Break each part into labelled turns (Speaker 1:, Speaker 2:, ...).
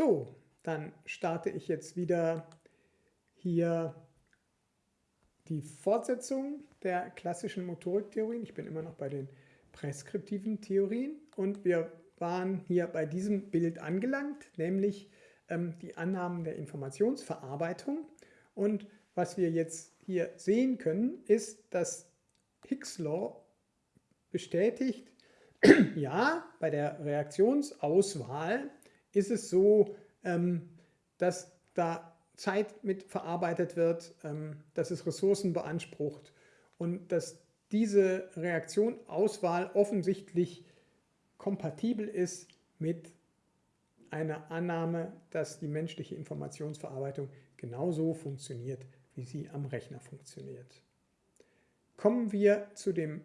Speaker 1: So, dann starte ich jetzt wieder hier die Fortsetzung der klassischen Motoriktheorien. Ich bin immer noch bei den präskriptiven Theorien und wir waren hier bei diesem Bild angelangt, nämlich ähm, die Annahmen der Informationsverarbeitung. Und was wir jetzt hier sehen können, ist, dass Higgs Law bestätigt, ja, bei der Reaktionsauswahl ist es so, ähm, dass da Zeit mit verarbeitet wird, ähm, dass es Ressourcen beansprucht und dass diese Reaktionauswahl offensichtlich kompatibel ist mit einer Annahme, dass die menschliche Informationsverarbeitung genauso funktioniert, wie sie am Rechner funktioniert. Kommen wir zu dem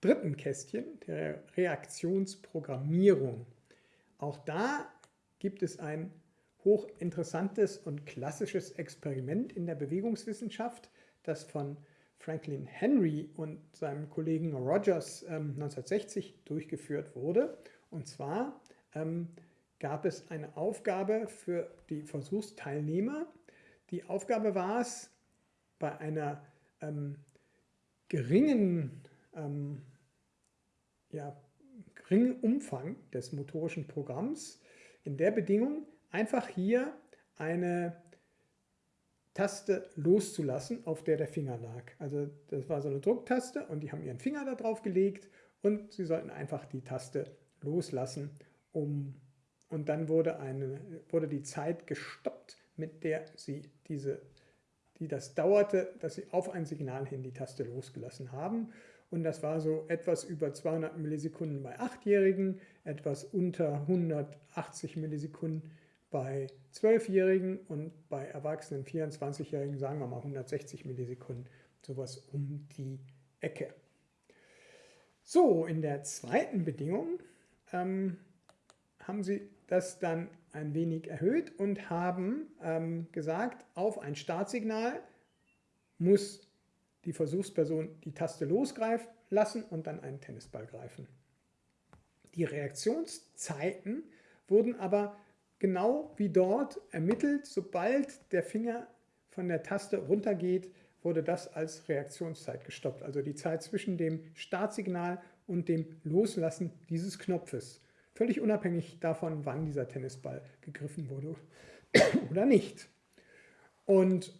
Speaker 1: dritten Kästchen, der Reaktionsprogrammierung. Auch da gibt es ein hochinteressantes und klassisches Experiment in der Bewegungswissenschaft, das von Franklin Henry und seinem Kollegen Rogers ähm, 1960 durchgeführt wurde. Und zwar ähm, gab es eine Aufgabe für die Versuchsteilnehmer. Die Aufgabe war es, bei einer ähm, geringen, ähm, ja, geringen Umfang des motorischen Programms in der Bedingung einfach hier eine Taste loszulassen, auf der der Finger lag. Also das war so eine Drucktaste und die haben ihren Finger da drauf gelegt und sie sollten einfach die Taste loslassen, um und dann wurde, eine, wurde die Zeit gestoppt, mit der sie diese, die das dauerte, dass sie auf ein Signal hin die Taste losgelassen haben. Und das war so etwas über 200 Millisekunden bei 8-Jährigen, etwas unter 180 Millisekunden bei 12-Jährigen und bei erwachsenen 24-Jährigen sagen wir mal 160 Millisekunden, sowas um die Ecke. So, in der zweiten Bedingung ähm, haben Sie das dann ein wenig erhöht und haben ähm, gesagt, auf ein Startsignal muss die Versuchsperson die Taste losgreifen lassen und dann einen Tennisball greifen. Die Reaktionszeiten wurden aber genau wie dort ermittelt, sobald der Finger von der Taste runtergeht, wurde das als Reaktionszeit gestoppt. Also die Zeit zwischen dem Startsignal und dem Loslassen dieses Knopfes. Völlig unabhängig davon, wann dieser Tennisball gegriffen wurde oder nicht. Und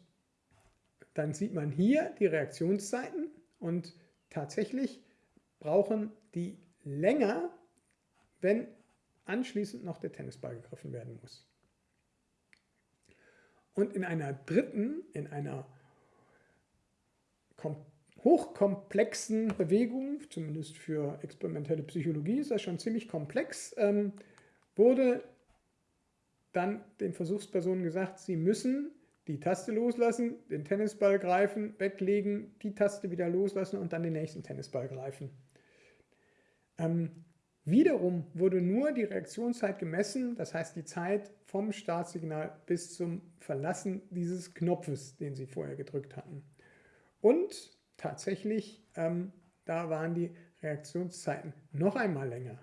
Speaker 1: dann sieht man hier die Reaktionszeiten und tatsächlich brauchen die länger, wenn anschließend noch der Tennisball gegriffen werden muss. Und in einer dritten, in einer hochkomplexen Bewegung, zumindest für experimentelle Psychologie ist das schon ziemlich komplex, ähm, wurde dann den Versuchspersonen gesagt, sie müssen die Taste loslassen, den Tennisball greifen, weglegen, die Taste wieder loslassen und dann den nächsten Tennisball greifen. Ähm, Wiederum wurde nur die Reaktionszeit gemessen, das heißt die Zeit vom Startsignal bis zum Verlassen dieses Knopfes, den Sie vorher gedrückt hatten. Und tatsächlich, ähm, da waren die Reaktionszeiten noch einmal länger.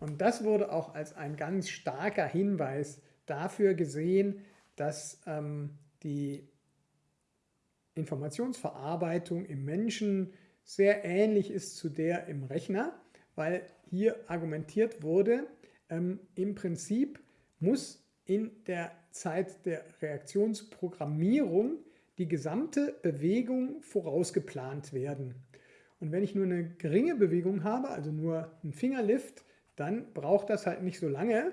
Speaker 1: Und das wurde auch als ein ganz starker Hinweis dafür gesehen, dass ähm, die Informationsverarbeitung im Menschen sehr ähnlich ist zu der im Rechner weil hier argumentiert wurde, ähm, im Prinzip muss in der Zeit der Reaktionsprogrammierung die gesamte Bewegung vorausgeplant werden. Und wenn ich nur eine geringe Bewegung habe, also nur einen Fingerlift, dann braucht das halt nicht so lange.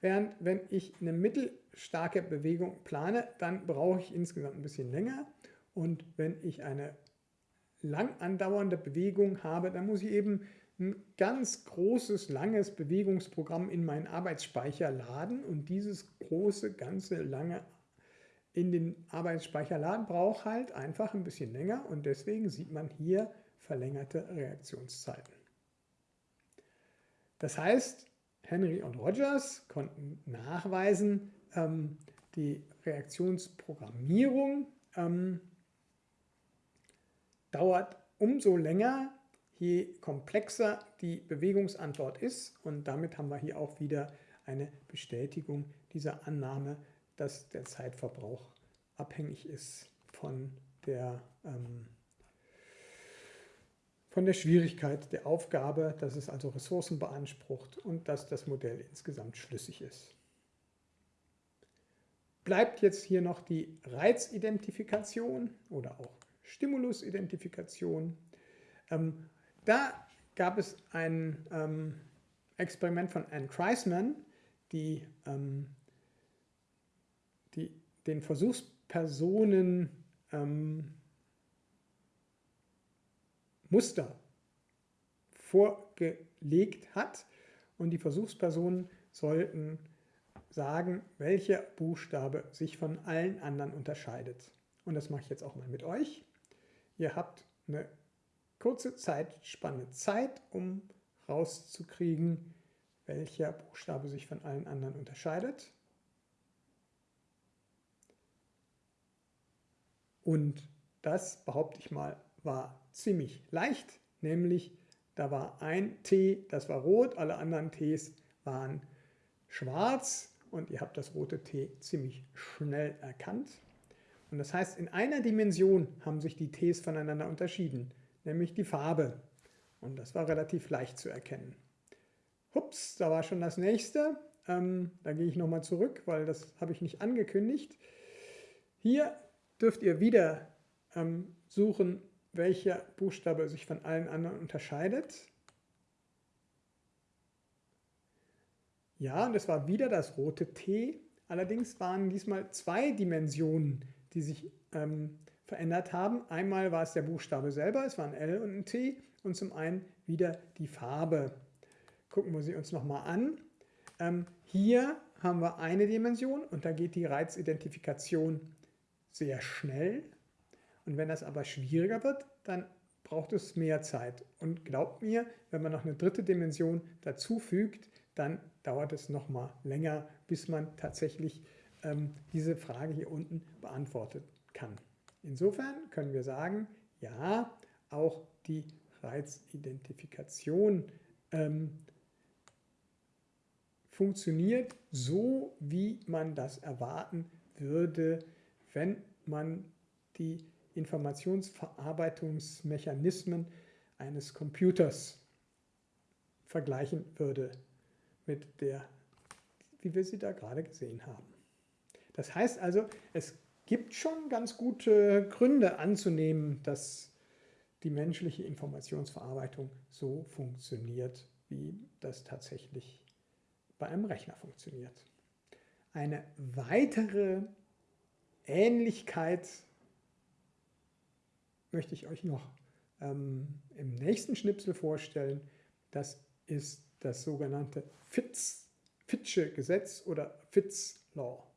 Speaker 1: Während wenn ich eine mittelstarke Bewegung plane, dann brauche ich insgesamt ein bisschen länger. Und wenn ich eine lang andauernde Bewegung habe, dann muss ich eben ein ganz großes, langes Bewegungsprogramm in meinen Arbeitsspeicher laden und dieses große, ganze, lange in den Arbeitsspeicher laden braucht halt einfach ein bisschen länger und deswegen sieht man hier verlängerte Reaktionszeiten. Das heißt, Henry und Rogers konnten nachweisen, ähm, die Reaktionsprogrammierung ähm, dauert umso länger, je komplexer die Bewegungsantwort ist. Und damit haben wir hier auch wieder eine Bestätigung dieser Annahme, dass der Zeitverbrauch abhängig ist von der, ähm, von der Schwierigkeit der Aufgabe, dass es also Ressourcen beansprucht und dass das Modell insgesamt schlüssig ist. Bleibt jetzt hier noch die Reizidentifikation oder auch Stimulusidentifikation. Ähm, da gab es ein ähm, Experiment von Anne Kreisman, die, ähm, die den Versuchspersonen ähm, Muster vorgelegt hat und die Versuchspersonen sollten sagen, welcher Buchstabe sich von allen anderen unterscheidet. Und das mache ich jetzt auch mal mit euch. Ihr habt eine kurze Zeitspanne Zeit, um rauszukriegen, welcher Buchstabe sich von allen anderen unterscheidet. Und das, behaupte ich mal, war ziemlich leicht, nämlich da war ein T, das war rot, alle anderen Ts waren schwarz und ihr habt das rote T ziemlich schnell erkannt. Und das heißt, in einer Dimension haben sich die Ts voneinander unterschieden, nämlich die Farbe. Und das war relativ leicht zu erkennen. Hups, da war schon das nächste. Ähm, da gehe ich nochmal zurück, weil das habe ich nicht angekündigt. Hier dürft ihr wieder ähm, suchen, welcher Buchstabe sich von allen anderen unterscheidet. Ja, und das war wieder das rote T. Allerdings waren diesmal zwei Dimensionen, die sich ähm, verändert haben. Einmal war es der Buchstabe selber, es war ein L und ein T und zum einen wieder die Farbe. Gucken wir sie uns nochmal an. Ähm, hier haben wir eine Dimension und da geht die Reizidentifikation sehr schnell. Und wenn das aber schwieriger wird, dann braucht es mehr Zeit. Und glaubt mir, wenn man noch eine dritte Dimension dazu fügt, dann dauert es nochmal länger, bis man tatsächlich ähm, diese Frage hier unten beantworten kann. Insofern können wir sagen, ja, auch die Reizidentifikation ähm, funktioniert so, wie man das erwarten würde, wenn man die Informationsverarbeitungsmechanismen eines Computers vergleichen würde mit der, wie wir sie da gerade gesehen haben. Das heißt also, es gibt schon ganz gute Gründe anzunehmen, dass die menschliche Informationsverarbeitung so funktioniert, wie das tatsächlich bei einem Rechner funktioniert. Eine weitere Ähnlichkeit möchte ich euch noch ähm, im nächsten Schnipsel vorstellen. Das ist das sogenannte Fitz, Fitzsche Gesetz oder Fitz Law.